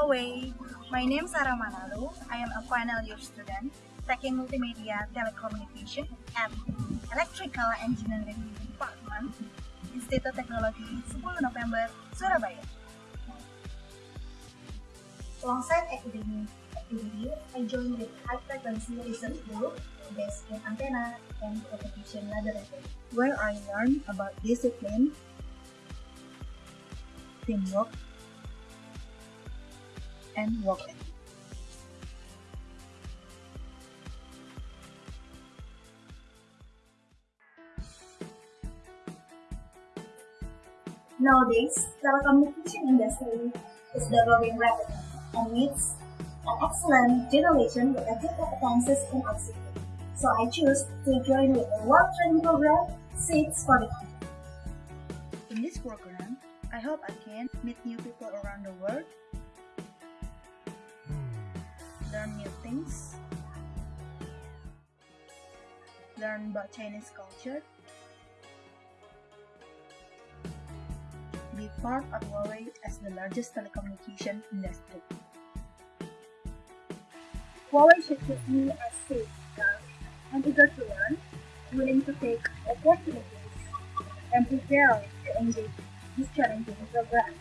Huawei. My name is Sarah Manalu. I am a final year student taking multimedia telecommunication at Electrical Engineering Department, Institut Teknologi 10 November, Surabaya. Alongside academic activity, I joined the High Frequency Research Group based in Antenna and Propagation Laboratory, where I learned about discipline, teamwork, and ethic. Nowadays, telecommunication industry is developing rapidly and needs an excellent generation with a good competences in ICT. So I choose to join with the work Training Program Seeds for the Country. In this program, I hope I can meet new people around things, learn about Chinese culture, be part of Huawei as the largest telecommunication industry. Huawei should me as safe, calm, and eager to learn, willing to take opportunities, and prepared to engage this challenging program.